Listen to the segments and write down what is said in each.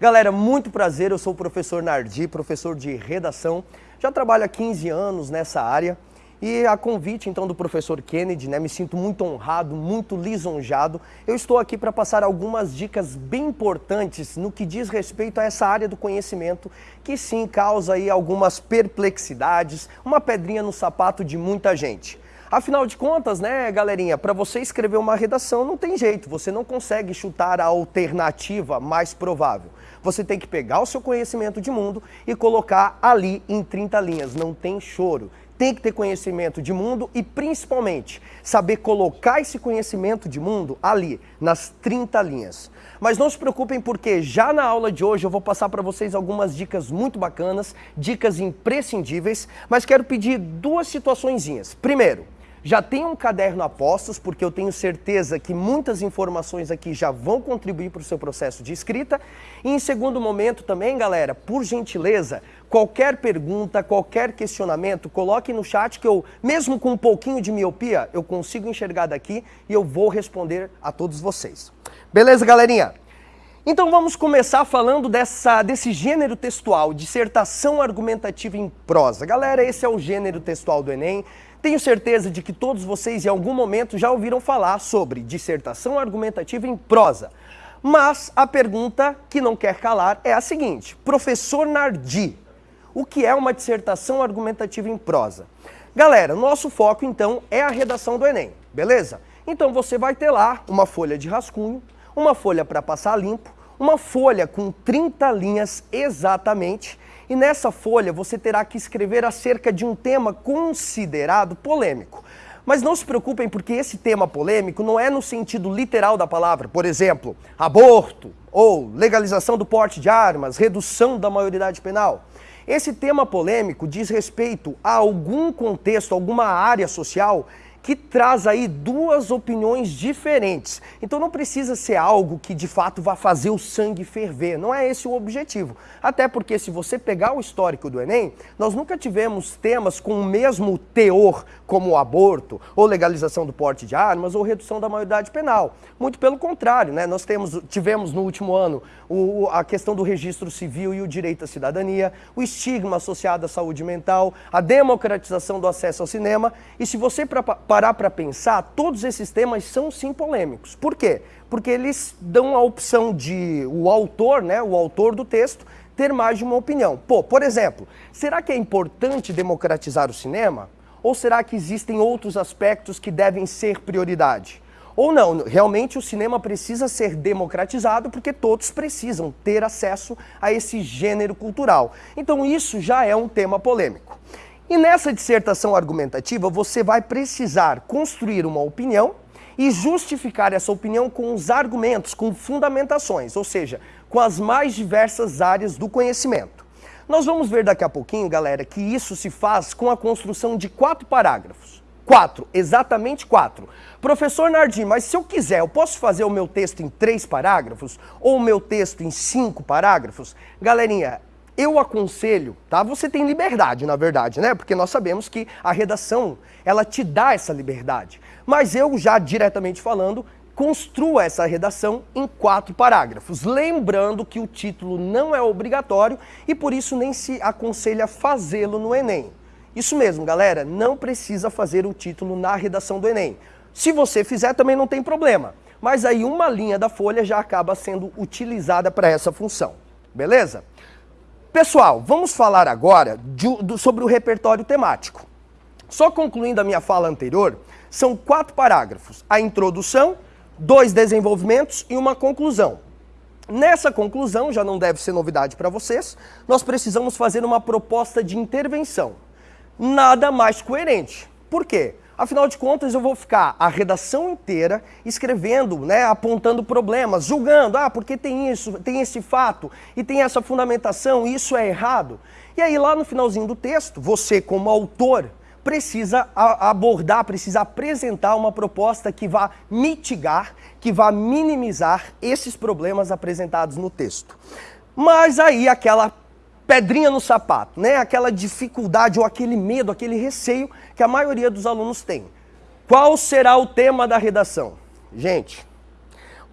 Galera, muito prazer, eu sou o professor Nardi, professor de redação. Já trabalho há 15 anos nessa área e a convite então do professor Kennedy, né, me sinto muito honrado, muito lisonjado. Eu estou aqui para passar algumas dicas bem importantes no que diz respeito a essa área do conhecimento que sim causa aí algumas perplexidades, uma pedrinha no sapato de muita gente. Afinal de contas, né, galerinha, para você escrever uma redação não tem jeito, você não consegue chutar a alternativa mais provável. Você tem que pegar o seu conhecimento de mundo e colocar ali em 30 linhas, não tem choro. Tem que ter conhecimento de mundo e principalmente saber colocar esse conhecimento de mundo ali, nas 30 linhas. Mas não se preocupem porque já na aula de hoje eu vou passar para vocês algumas dicas muito bacanas, dicas imprescindíveis, mas quero pedir duas situaçõezinhas. Primeiro, já tem um caderno a postos, porque eu tenho certeza que muitas informações aqui já vão contribuir para o seu processo de escrita. E em segundo momento também, galera, por gentileza, qualquer pergunta, qualquer questionamento, coloque no chat que eu, mesmo com um pouquinho de miopia, eu consigo enxergar daqui e eu vou responder a todos vocês. Beleza, galerinha? Então vamos começar falando dessa, desse gênero textual, dissertação argumentativa em prosa. Galera, esse é o gênero textual do Enem. Tenho certeza de que todos vocês em algum momento já ouviram falar sobre dissertação argumentativa em prosa. Mas a pergunta que não quer calar é a seguinte, professor Nardi, o que é uma dissertação argumentativa em prosa? Galera, nosso foco então é a redação do Enem, beleza? Então você vai ter lá uma folha de rascunho, uma folha para passar limpo, uma folha com 30 linhas exatamente, e nessa folha você terá que escrever acerca de um tema considerado polêmico. Mas não se preocupem porque esse tema polêmico não é no sentido literal da palavra. Por exemplo, aborto ou legalização do porte de armas, redução da maioridade penal. Esse tema polêmico diz respeito a algum contexto, alguma área social que traz aí duas opiniões diferentes. Então não precisa ser algo que de fato vá fazer o sangue ferver, não é esse o objetivo. Até porque se você pegar o histórico do Enem, nós nunca tivemos temas com o mesmo teor como o aborto, ou legalização do porte de armas, ou redução da maioridade penal. Muito pelo contrário, né? nós temos, tivemos no último ano o, a questão do registro civil e o direito à cidadania, o estigma associado à saúde mental, a democratização do acesso ao cinema, e se você parar para pensar, todos esses temas são sim polêmicos. Por quê? Porque eles dão a opção de o autor, né, o autor do texto, ter mais de uma opinião. Pô, por exemplo, será que é importante democratizar o cinema? Ou será que existem outros aspectos que devem ser prioridade? Ou não, realmente o cinema precisa ser democratizado porque todos precisam ter acesso a esse gênero cultural. Então isso já é um tema polêmico. E nessa dissertação argumentativa, você vai precisar construir uma opinião e justificar essa opinião com os argumentos, com fundamentações, ou seja, com as mais diversas áreas do conhecimento. Nós vamos ver daqui a pouquinho, galera, que isso se faz com a construção de quatro parágrafos. Quatro, exatamente quatro. Professor Nardim, mas se eu quiser, eu posso fazer o meu texto em três parágrafos? Ou o meu texto em cinco parágrafos? Galerinha, eu aconselho, tá? Você tem liberdade, na verdade, né? Porque nós sabemos que a redação, ela te dá essa liberdade. Mas eu já diretamente falando, construa essa redação em quatro parágrafos. Lembrando que o título não é obrigatório e por isso nem se aconselha fazê-lo no Enem. Isso mesmo, galera, não precisa fazer o título na redação do Enem. Se você fizer, também não tem problema. Mas aí uma linha da folha já acaba sendo utilizada para essa função. Beleza? Pessoal, vamos falar agora de, do, sobre o repertório temático. Só concluindo a minha fala anterior, são quatro parágrafos. A introdução, dois desenvolvimentos e uma conclusão. Nessa conclusão, já não deve ser novidade para vocês, nós precisamos fazer uma proposta de intervenção. Nada mais coerente. Por quê? Afinal de contas, eu vou ficar a redação inteira escrevendo, né, apontando problemas, julgando, ah, porque tem isso, tem esse fato e tem essa fundamentação, isso é errado. E aí lá no finalzinho do texto, você como autor precisa abordar, precisa apresentar uma proposta que vá mitigar, que vá minimizar esses problemas apresentados no texto. Mas aí aquela pedrinha no sapato, né? Aquela dificuldade ou aquele medo, aquele receio que a maioria dos alunos tem. Qual será o tema da redação? Gente,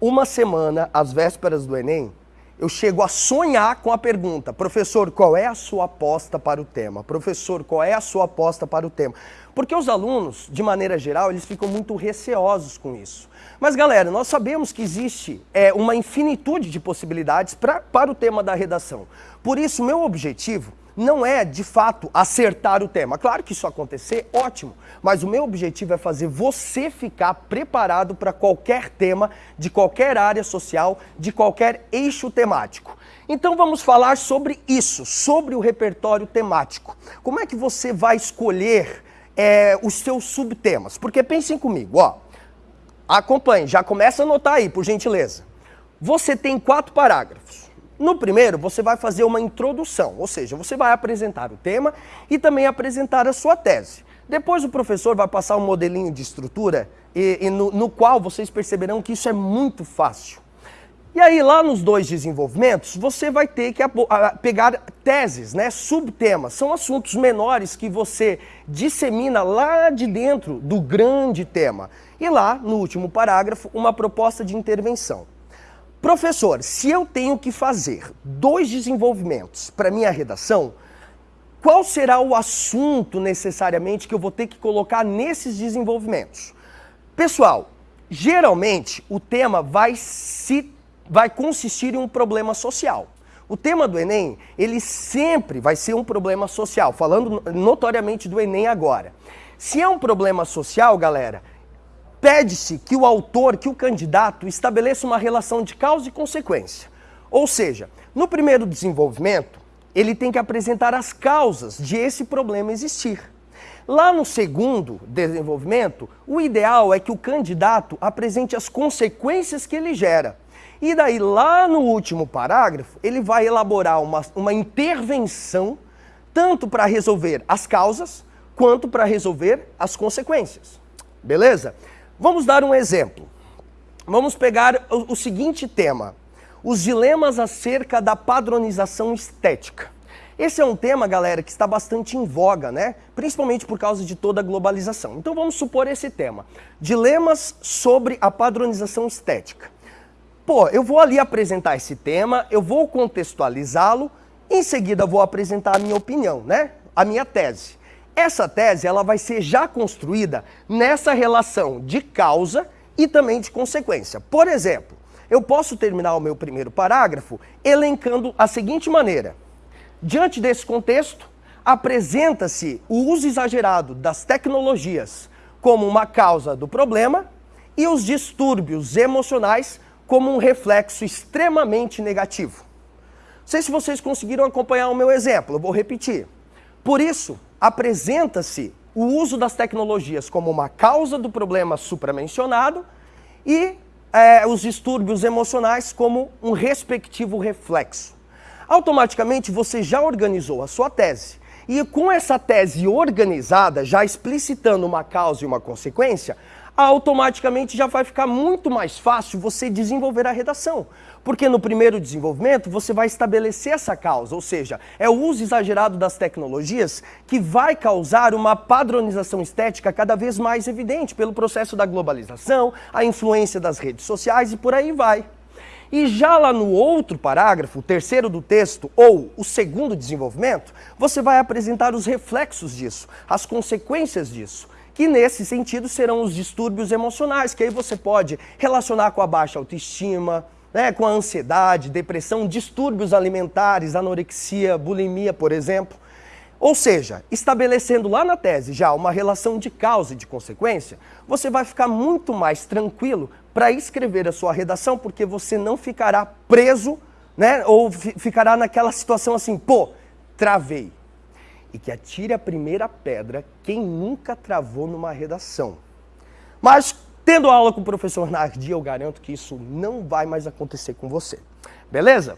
uma semana às vésperas do Enem, eu chego a sonhar com a pergunta: professor, qual é a sua aposta para o tema? Professor, qual é a sua aposta para o tema? Porque os alunos, de maneira geral, eles ficam muito receosos com isso. Mas, galera, nós sabemos que existe é, uma infinitude de possibilidades pra, para o tema da redação. Por isso, meu objetivo não é, de fato, acertar o tema. Claro que isso acontecer, ótimo. Mas o meu objetivo é fazer você ficar preparado para qualquer tema, de qualquer área social, de qualquer eixo temático. Então vamos falar sobre isso, sobre o repertório temático. Como é que você vai escolher é, os seus subtemas? Porque pensem comigo, ó. Acompanhe, já começa a anotar aí, por gentileza. Você tem quatro parágrafos. No primeiro, você vai fazer uma introdução, ou seja, você vai apresentar o tema e também apresentar a sua tese. Depois o professor vai passar um modelinho de estrutura e, e no, no qual vocês perceberão que isso é muito fácil. E aí, lá nos dois desenvolvimentos, você vai ter que pegar teses, né, subtemas. São assuntos menores que você dissemina lá de dentro do grande tema. E lá, no último parágrafo, uma proposta de intervenção. Professor, se eu tenho que fazer dois desenvolvimentos para minha redação, qual será o assunto necessariamente que eu vou ter que colocar nesses desenvolvimentos? Pessoal, geralmente o tema vai, se, vai consistir em um problema social. O tema do Enem, ele sempre vai ser um problema social, falando notoriamente do Enem agora. Se é um problema social, galera, pede-se que o autor, que o candidato estabeleça uma relação de causa e consequência. Ou seja, no primeiro desenvolvimento, ele tem que apresentar as causas de esse problema existir. Lá no segundo desenvolvimento, o ideal é que o candidato apresente as consequências que ele gera. E daí, lá no último parágrafo, ele vai elaborar uma, uma intervenção tanto para resolver as causas quanto para resolver as consequências. Beleza? Vamos dar um exemplo. Vamos pegar o, o seguinte tema: os dilemas acerca da padronização estética. Esse é um tema, galera, que está bastante em voga, né? Principalmente por causa de toda a globalização. Então vamos supor esse tema: dilemas sobre a padronização estética. Pô, eu vou ali apresentar esse tema, eu vou contextualizá-lo, em seguida vou apresentar a minha opinião, né? A minha tese. Essa tese ela vai ser já construída nessa relação de causa e também de consequência. Por exemplo, eu posso terminar o meu primeiro parágrafo elencando a seguinte maneira. Diante desse contexto, apresenta-se o uso exagerado das tecnologias como uma causa do problema e os distúrbios emocionais como um reflexo extremamente negativo. Não sei se vocês conseguiram acompanhar o meu exemplo, eu vou repetir. Por isso, apresenta-se o uso das tecnologias como uma causa do problema supramencionado e é, os distúrbios emocionais como um respectivo reflexo. Automaticamente você já organizou a sua tese. E com essa tese organizada, já explicitando uma causa e uma consequência, automaticamente já vai ficar muito mais fácil você desenvolver a redação. Porque no primeiro desenvolvimento você vai estabelecer essa causa, ou seja, é o uso exagerado das tecnologias que vai causar uma padronização estética cada vez mais evidente pelo processo da globalização, a influência das redes sociais e por aí vai. E já lá no outro parágrafo, o terceiro do texto, ou o segundo desenvolvimento, você vai apresentar os reflexos disso, as consequências disso que nesse sentido serão os distúrbios emocionais, que aí você pode relacionar com a baixa autoestima, né, com a ansiedade, depressão, distúrbios alimentares, anorexia, bulimia, por exemplo. Ou seja, estabelecendo lá na tese já uma relação de causa e de consequência, você vai ficar muito mais tranquilo para escrever a sua redação, porque você não ficará preso, né, ou ficará naquela situação assim, pô, travei e que atire a primeira pedra quem nunca travou numa redação. Mas, tendo aula com o professor Nardi, eu garanto que isso não vai mais acontecer com você. Beleza?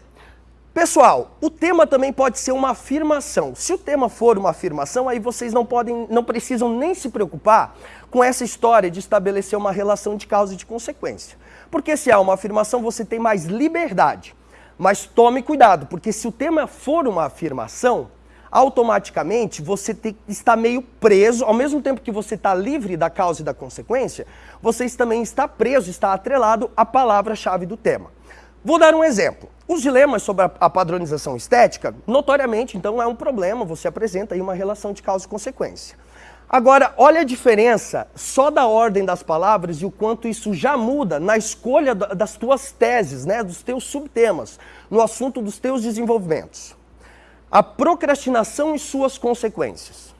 Pessoal, o tema também pode ser uma afirmação. Se o tema for uma afirmação, aí vocês não podem, não precisam nem se preocupar com essa história de estabelecer uma relação de causa e de consequência. Porque se há uma afirmação, você tem mais liberdade. Mas tome cuidado, porque se o tema for uma afirmação, automaticamente você está meio preso, ao mesmo tempo que você está livre da causa e da consequência, você também está preso, está atrelado à palavra-chave do tema. Vou dar um exemplo. Os dilemas sobre a padronização estética, notoriamente, então, é um problema, você apresenta aí uma relação de causa e consequência. Agora, olha a diferença só da ordem das palavras e o quanto isso já muda na escolha das tuas teses, né, dos teus subtemas, no assunto dos teus desenvolvimentos. A procrastinação e suas consequências.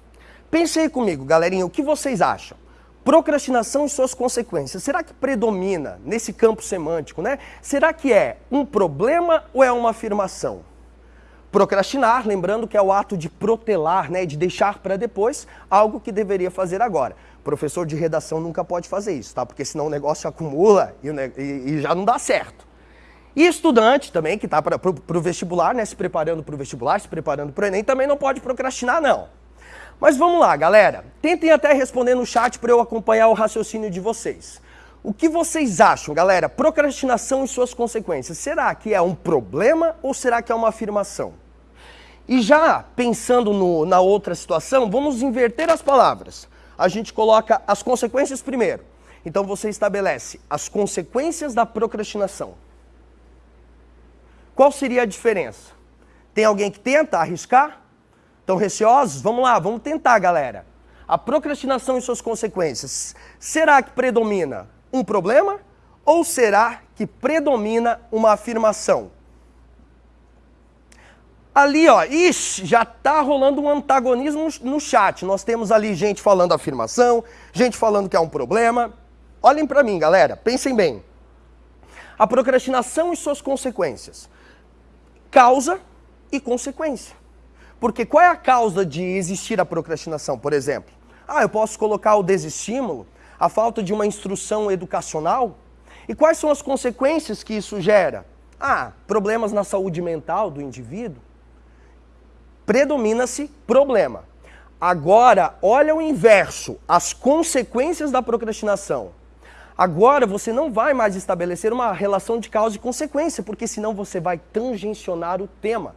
Pense aí comigo, galerinha, o que vocês acham? Procrastinação e suas consequências. Será que predomina nesse campo semântico, né? Será que é um problema ou é uma afirmação? Procrastinar, lembrando que é o ato de protelar, né, de deixar para depois algo que deveria fazer agora. Professor de redação nunca pode fazer isso, tá? Porque senão o negócio acumula e, e, e já não dá certo. E estudante também, que está para o vestibular, né, se preparando para o vestibular, se preparando para o Enem, também não pode procrastinar, não. Mas vamos lá, galera. Tentem até responder no chat para eu acompanhar o raciocínio de vocês. O que vocês acham, galera? Procrastinação e suas consequências. Será que é um problema ou será que é uma afirmação? E já pensando no, na outra situação, vamos inverter as palavras. A gente coloca as consequências primeiro. Então você estabelece as consequências da procrastinação. Qual seria a diferença? Tem alguém que tenta arriscar? Estão receosos? Vamos lá, vamos tentar, galera. A procrastinação e suas consequências. Será que predomina um problema ou será que predomina uma afirmação? Ali, ó, ixi, já tá rolando um antagonismo no chat. Nós temos ali gente falando afirmação, gente falando que é um problema. Olhem para mim, galera, pensem bem. A procrastinação e suas consequências. Causa e consequência. Porque qual é a causa de existir a procrastinação, por exemplo? Ah, eu posso colocar o desestímulo, a falta de uma instrução educacional. E quais são as consequências que isso gera? Ah, problemas na saúde mental do indivíduo predomina-se problema. Agora, olha o inverso, as consequências da procrastinação. Agora você não vai mais estabelecer uma relação de causa e consequência, porque senão você vai tangencionar o tema.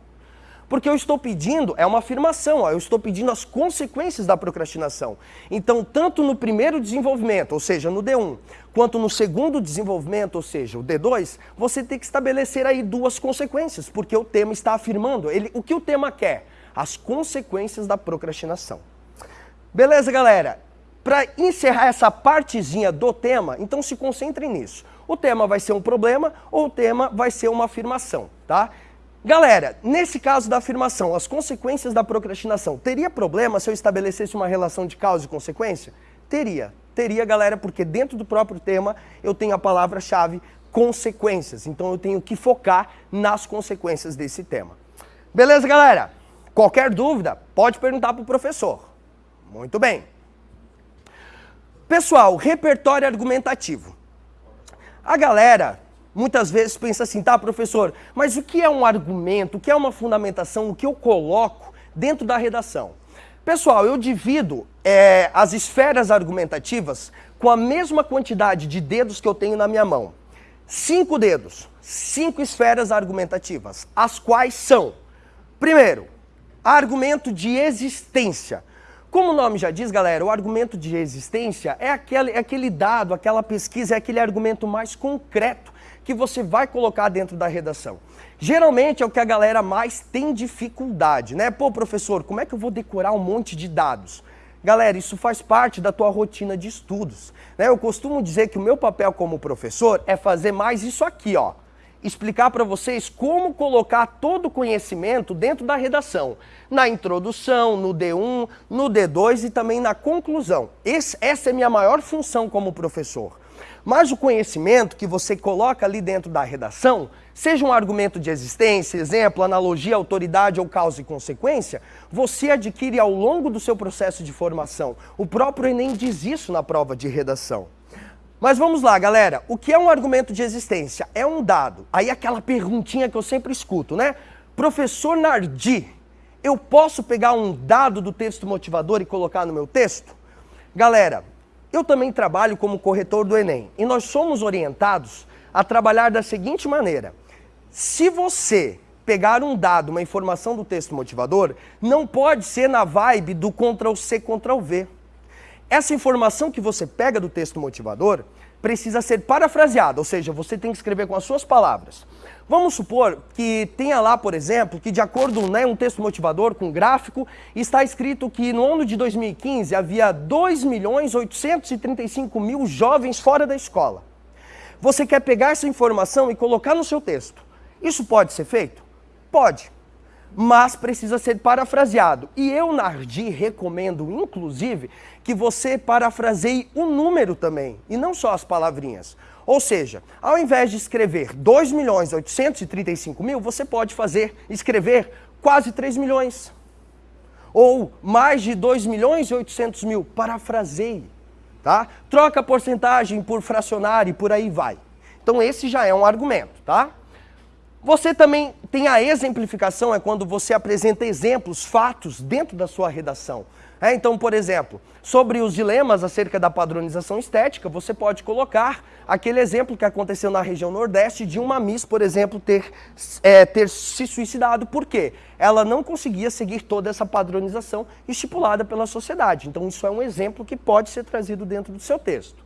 Porque eu estou pedindo, é uma afirmação, ó, eu estou pedindo as consequências da procrastinação. Então, tanto no primeiro desenvolvimento, ou seja, no D1, quanto no segundo desenvolvimento, ou seja, o D2, você tem que estabelecer aí duas consequências, porque o tema está afirmando. Ele, o que o tema quer? as consequências da procrastinação. Beleza, galera? Para encerrar essa partezinha do tema, então se concentrem nisso. O tema vai ser um problema ou o tema vai ser uma afirmação, tá? Galera, nesse caso da afirmação, as consequências da procrastinação, teria problema se eu estabelecesse uma relação de causa e consequência? Teria. Teria, galera, porque dentro do próprio tema eu tenho a palavra-chave consequências. Então eu tenho que focar nas consequências desse tema. Beleza, galera? Qualquer dúvida, pode perguntar para o professor. Muito bem. Pessoal, repertório argumentativo. A galera muitas vezes pensa assim, tá, professor, mas o que é um argumento, o que é uma fundamentação, o que eu coloco dentro da redação? Pessoal, eu divido é, as esferas argumentativas com a mesma quantidade de dedos que eu tenho na minha mão. Cinco dedos, cinco esferas argumentativas, as quais são, primeiro, Argumento de existência. Como o nome já diz, galera, o argumento de existência é aquele, é aquele dado, aquela pesquisa, é aquele argumento mais concreto que você vai colocar dentro da redação. Geralmente é o que a galera mais tem dificuldade, né? Pô, professor, como é que eu vou decorar um monte de dados? Galera, isso faz parte da tua rotina de estudos. Né? Eu costumo dizer que o meu papel como professor é fazer mais isso aqui, ó explicar para vocês como colocar todo o conhecimento dentro da redação. Na introdução, no D1, no D2 e também na conclusão. Esse, essa é a minha maior função como professor. Mas o conhecimento que você coloca ali dentro da redação, seja um argumento de existência, exemplo, analogia, autoridade ou causa e consequência, você adquire ao longo do seu processo de formação. O próprio Enem diz isso na prova de redação. Mas vamos lá, galera. O que é um argumento de existência? É um dado. Aí aquela perguntinha que eu sempre escuto, né? Professor Nardi, eu posso pegar um dado do texto motivador e colocar no meu texto? Galera, eu também trabalho como corretor do Enem e nós somos orientados a trabalhar da seguinte maneira. Se você pegar um dado, uma informação do texto motivador, não pode ser na vibe do Ctrl-C, Ctrl-V. Essa informação que você pega do texto motivador precisa ser parafraseada, ou seja, você tem que escrever com as suas palavras. Vamos supor que tenha lá, por exemplo, que de acordo né, um texto motivador com gráfico, está escrito que no ano de 2015 havia 2 milhões 835 mil jovens fora da escola. Você quer pegar essa informação e colocar no seu texto. Isso pode ser feito? Pode, mas precisa ser parafraseado. E eu, Nardi, recomendo, inclusive, que você parafraseie o número também, e não só as palavrinhas. Ou seja, ao invés de escrever 2 milhões 835 mil, você pode fazer, escrever quase 3 milhões. Ou mais de 2 milhões e 800 mil. Parafraseie. Tá? Troca a porcentagem por fracionário e por aí vai. Então esse já é um argumento, tá? Você também tem a exemplificação, é quando você apresenta exemplos, fatos dentro da sua redação. É, então, por exemplo, sobre os dilemas acerca da padronização estética, você pode colocar aquele exemplo que aconteceu na região Nordeste de uma Miss, por exemplo, ter, é, ter se suicidado. Por quê? Ela não conseguia seguir toda essa padronização estipulada pela sociedade. Então, isso é um exemplo que pode ser trazido dentro do seu texto.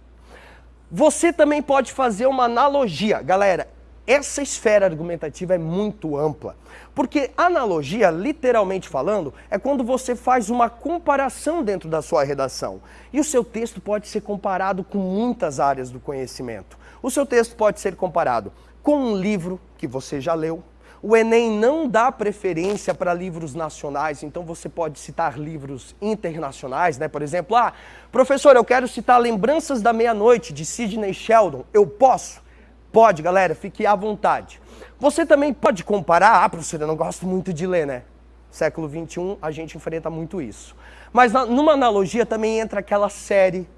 Você também pode fazer uma analogia. Galera, essa esfera argumentativa é muito ampla. Porque analogia, literalmente falando, é quando você faz uma comparação dentro da sua redação. E o seu texto pode ser comparado com muitas áreas do conhecimento. O seu texto pode ser comparado com um livro que você já leu. O Enem não dá preferência para livros nacionais, então você pode citar livros internacionais, né? Por exemplo, ah, professor, eu quero citar Lembranças da Meia-Noite, de Sidney Sheldon. Eu posso? Pode, galera, fique à vontade. Você também pode comparar, ah, professor, eu não gosto muito de ler, né? Século XXI, a gente enfrenta muito isso. Mas numa analogia também entra aquela série,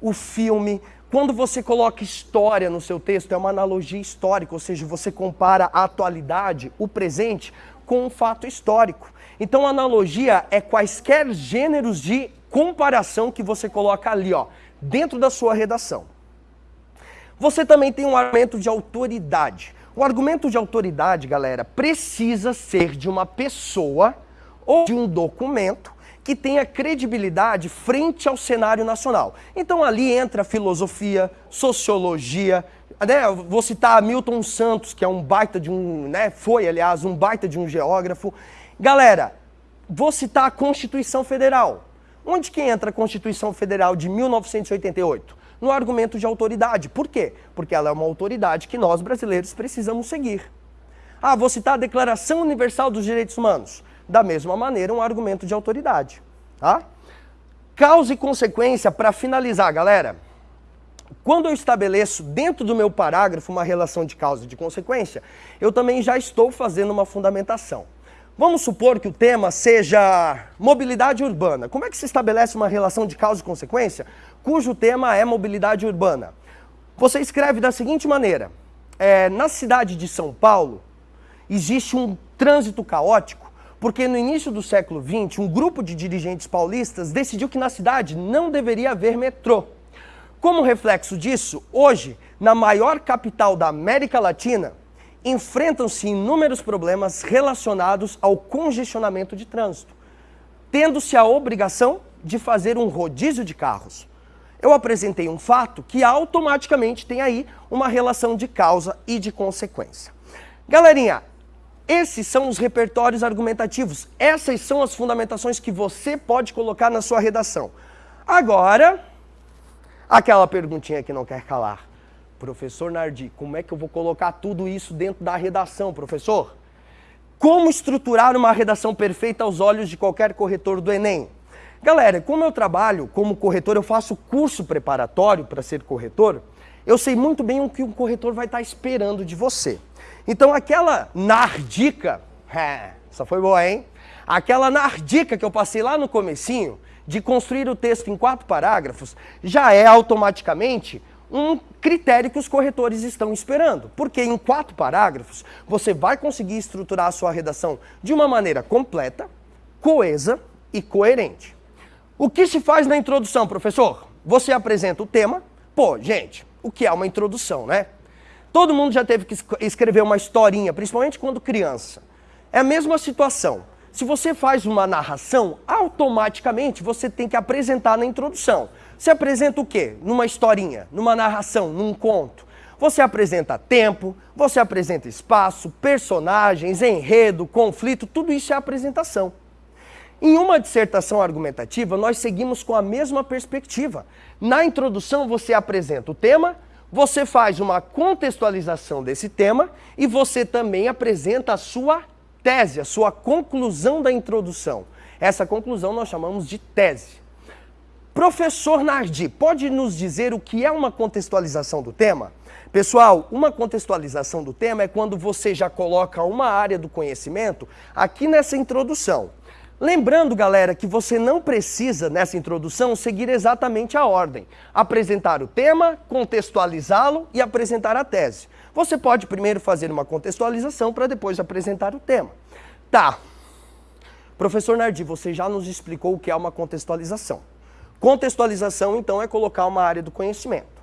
o filme. Quando você coloca história no seu texto, é uma analogia histórica, ou seja, você compara a atualidade, o presente, com um fato histórico. Então, analogia é quaisquer gêneros de comparação que você coloca ali, ó, dentro da sua redação. Você também tem um argumento de autoridade. O argumento de autoridade, galera, precisa ser de uma pessoa ou de um documento que tenha credibilidade frente ao cenário nacional. Então ali entra filosofia, sociologia, né? vou citar Milton Santos, que é um baita de um, né? foi aliás um baita de um geógrafo. Galera, vou citar a Constituição Federal. Onde que entra a Constituição Federal de 1988? No argumento de autoridade. Por quê? Porque ela é uma autoridade que nós brasileiros precisamos seguir. Ah, vou citar a Declaração Universal dos Direitos Humanos. Da mesma maneira, um argumento de autoridade. Tá? Causa e consequência, para finalizar, galera. Quando eu estabeleço dentro do meu parágrafo uma relação de causa e de consequência, eu também já estou fazendo uma fundamentação. Vamos supor que o tema seja mobilidade urbana. Como é que se estabelece uma relação de causa e consequência cujo tema é mobilidade urbana? Você escreve da seguinte maneira, é, na cidade de São Paulo existe um trânsito caótico porque no início do século XX um grupo de dirigentes paulistas decidiu que na cidade não deveria haver metrô. Como reflexo disso, hoje, na maior capital da América Latina, enfrentam-se inúmeros problemas relacionados ao congestionamento de trânsito, tendo-se a obrigação de fazer um rodízio de carros. Eu apresentei um fato que automaticamente tem aí uma relação de causa e de consequência. Galerinha, esses são os repertórios argumentativos, essas são as fundamentações que você pode colocar na sua redação. Agora, aquela perguntinha que não quer calar. Professor Nardi, como é que eu vou colocar tudo isso dentro da redação, professor? Como estruturar uma redação perfeita aos olhos de qualquer corretor do Enem? Galera, como eu trabalho como corretor, eu faço curso preparatório para ser corretor, eu sei muito bem o que um corretor vai estar esperando de você. Então aquela nardica, essa foi boa, hein? Aquela nardica que eu passei lá no comecinho, de construir o texto em quatro parágrafos, já é automaticamente um critério que os corretores estão esperando. Porque em quatro parágrafos você vai conseguir estruturar a sua redação de uma maneira completa, coesa e coerente. O que se faz na introdução, professor? Você apresenta o tema. Pô, gente, o que é uma introdução, né? Todo mundo já teve que escrever uma historinha, principalmente quando criança. É a mesma situação. Se você faz uma narração, automaticamente você tem que apresentar na introdução. Você apresenta o quê? Numa historinha, numa narração, num conto. Você apresenta tempo, você apresenta espaço, personagens, enredo, conflito, tudo isso é apresentação. Em uma dissertação argumentativa, nós seguimos com a mesma perspectiva. Na introdução, você apresenta o tema, você faz uma contextualização desse tema e você também apresenta a sua tese, a sua conclusão da introdução. Essa conclusão nós chamamos de tese. Professor Nardi, pode nos dizer o que é uma contextualização do tema? Pessoal, uma contextualização do tema é quando você já coloca uma área do conhecimento aqui nessa introdução. Lembrando, galera, que você não precisa, nessa introdução, seguir exatamente a ordem. Apresentar o tema, contextualizá-lo e apresentar a tese. Você pode primeiro fazer uma contextualização para depois apresentar o tema. Tá. Professor Nardi, você já nos explicou o que é uma contextualização. Contextualização, então, é colocar uma área do conhecimento.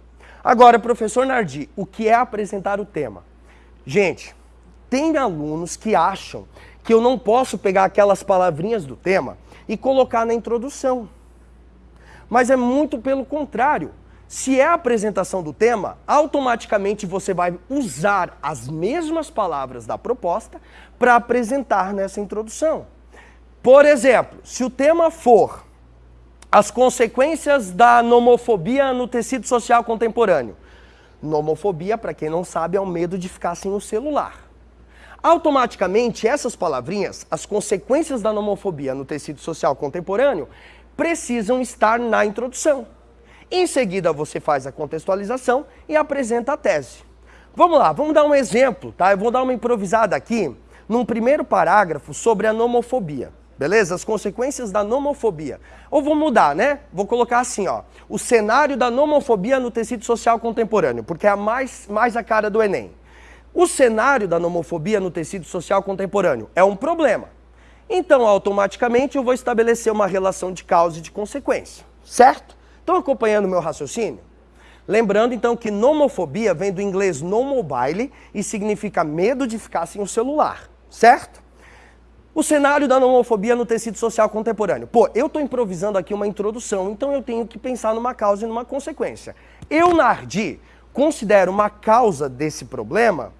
Agora, professor Nardi, o que é apresentar o tema? Gente, tem alunos que acham que eu não posso pegar aquelas palavrinhas do tema e colocar na introdução. Mas é muito pelo contrário. Se é a apresentação do tema, automaticamente você vai usar as mesmas palavras da proposta para apresentar nessa introdução. Por exemplo, se o tema for as consequências da nomofobia no tecido social contemporâneo. Nomofobia, para quem não sabe, é o medo de ficar sem o celular. Automaticamente, essas palavrinhas, as consequências da nomofobia no tecido social contemporâneo, precisam estar na introdução. Em seguida, você faz a contextualização e apresenta a tese. Vamos lá, vamos dar um exemplo, tá? Eu vou dar uma improvisada aqui, num primeiro parágrafo sobre a nomofobia. Beleza? As consequências da nomofobia. Ou vou mudar, né? Vou colocar assim, ó. O cenário da nomofobia no tecido social contemporâneo, porque é a mais, mais a cara do Enem. O cenário da nomofobia no tecido social contemporâneo é um problema. Então, automaticamente, eu vou estabelecer uma relação de causa e de consequência. Certo? Estão acompanhando o meu raciocínio? Lembrando, então, que nomofobia vem do inglês no mobile e significa medo de ficar sem o celular. Certo? O cenário da homofobia no tecido social contemporâneo. Pô, eu estou improvisando aqui uma introdução, então eu tenho que pensar numa causa e numa consequência. Eu, Nardi, considero uma causa desse problema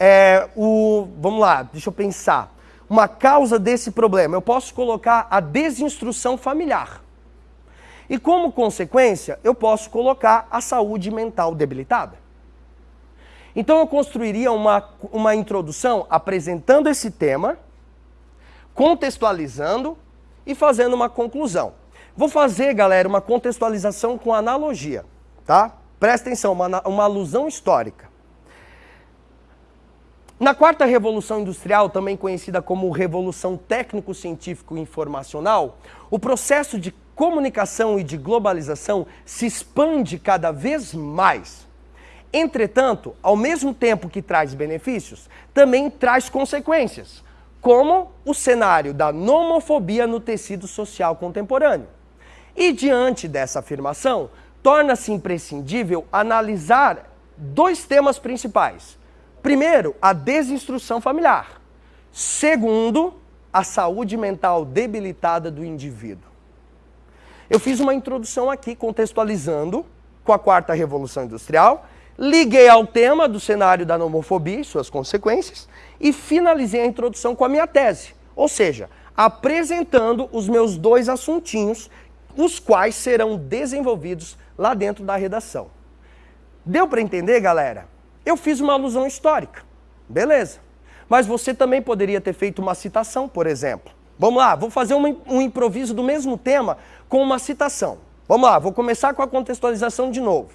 é, o... Vamos lá, deixa eu pensar. Uma causa desse problema, eu posso colocar a desinstrução familiar. E como consequência, eu posso colocar a saúde mental debilitada. Então eu construiria uma, uma introdução apresentando esse tema contextualizando e fazendo uma conclusão. Vou fazer, galera, uma contextualização com analogia, tá? Presta atenção, uma, uma alusão histórica. Na quarta revolução industrial, também conhecida como revolução técnico-científico-informacional, o processo de comunicação e de globalização se expande cada vez mais. Entretanto, ao mesmo tempo que traz benefícios, também traz consequências, como o cenário da nomofobia no tecido social contemporâneo. E diante dessa afirmação, torna-se imprescindível analisar dois temas principais. Primeiro, a desinstrução familiar. Segundo, a saúde mental debilitada do indivíduo. Eu fiz uma introdução aqui contextualizando com a quarta revolução industrial liguei ao tema do cenário da nomofobia e suas consequências e finalizei a introdução com a minha tese, ou seja, apresentando os meus dois assuntinhos, os quais serão desenvolvidos lá dentro da redação. Deu para entender, galera? Eu fiz uma alusão histórica, beleza. Mas você também poderia ter feito uma citação, por exemplo. Vamos lá, vou fazer um, um improviso do mesmo tema com uma citação. Vamos lá, vou começar com a contextualização de novo.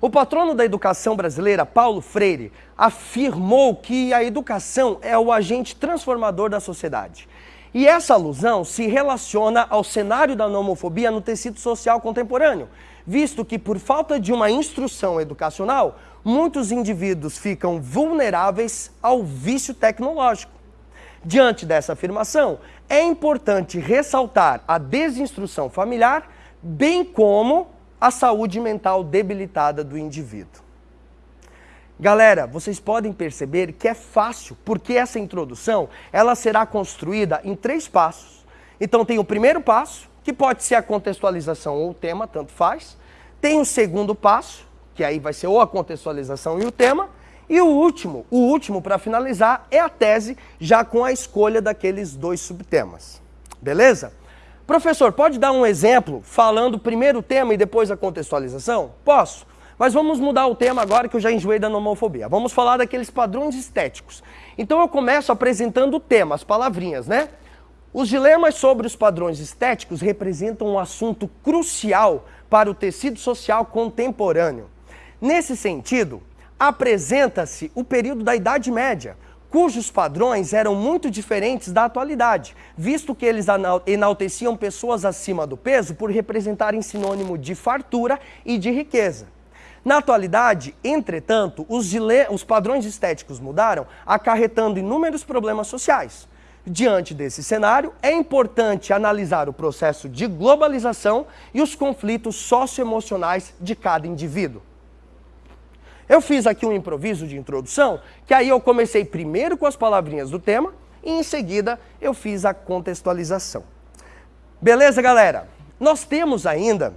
O patrono da educação brasileira, Paulo Freire, afirmou que a educação é o agente transformador da sociedade. E essa alusão se relaciona ao cenário da nomofobia no tecido social contemporâneo, visto que, por falta de uma instrução educacional, muitos indivíduos ficam vulneráveis ao vício tecnológico. Diante dessa afirmação, é importante ressaltar a desinstrução familiar, bem como a saúde mental debilitada do indivíduo. Galera, vocês podem perceber que é fácil, porque essa introdução ela será construída em três passos. Então tem o primeiro passo, que pode ser a contextualização ou o tema, tanto faz. Tem o segundo passo, que aí vai ser ou a contextualização e o tema, e o último, o último para finalizar é a tese, já com a escolha daqueles dois subtemas. Beleza? Professor, pode dar um exemplo falando primeiro o tema e depois a contextualização? Posso. Mas vamos mudar o tema agora que eu já enjoei da nomofobia. Vamos falar daqueles padrões estéticos. Então eu começo apresentando o tema, as palavrinhas, né? Os dilemas sobre os padrões estéticos representam um assunto crucial para o tecido social contemporâneo. Nesse sentido, apresenta-se o período da Idade Média, cujos padrões eram muito diferentes da atualidade, visto que eles enalteciam pessoas acima do peso por representarem sinônimo de fartura e de riqueza. Na atualidade, entretanto, os, os padrões estéticos mudaram, acarretando inúmeros problemas sociais. Diante desse cenário, é importante analisar o processo de globalização e os conflitos socioemocionais de cada indivíduo. Eu fiz aqui um improviso de introdução, que aí eu comecei primeiro com as palavrinhas do tema e em seguida eu fiz a contextualização. Beleza, galera? Nós temos ainda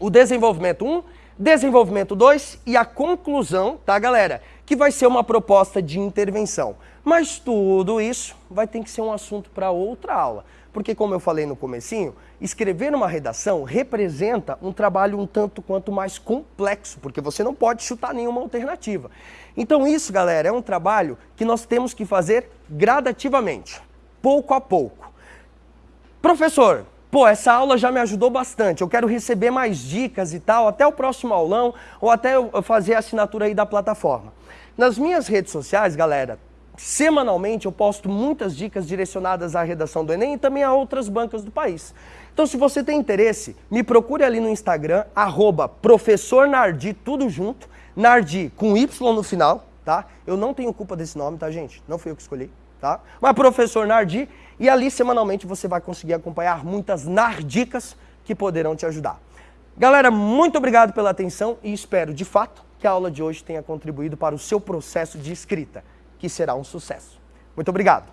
o desenvolvimento 1, desenvolvimento 2 e a conclusão, tá, galera? Que vai ser uma proposta de intervenção. Mas tudo isso vai ter que ser um assunto para outra aula. Porque, como eu falei no comecinho, escrever uma redação representa um trabalho um tanto quanto mais complexo, porque você não pode chutar nenhuma alternativa. Então isso, galera, é um trabalho que nós temos que fazer gradativamente, pouco a pouco. Professor, pô, essa aula já me ajudou bastante, eu quero receber mais dicas e tal, até o próximo aulão, ou até eu fazer a assinatura aí da plataforma. Nas minhas redes sociais, galera, Semanalmente eu posto muitas dicas direcionadas à redação do Enem e também a outras bancas do país. Então se você tem interesse, me procure ali no Instagram, arroba professor Nardi, tudo junto, Nardi com Y no final, tá? Eu não tenho culpa desse nome, tá gente? Não fui eu que escolhi, tá? Mas professor Nardi, e ali semanalmente você vai conseguir acompanhar muitas nardicas que poderão te ajudar. Galera, muito obrigado pela atenção e espero, de fato, que a aula de hoje tenha contribuído para o seu processo de escrita que será um sucesso. Muito obrigado.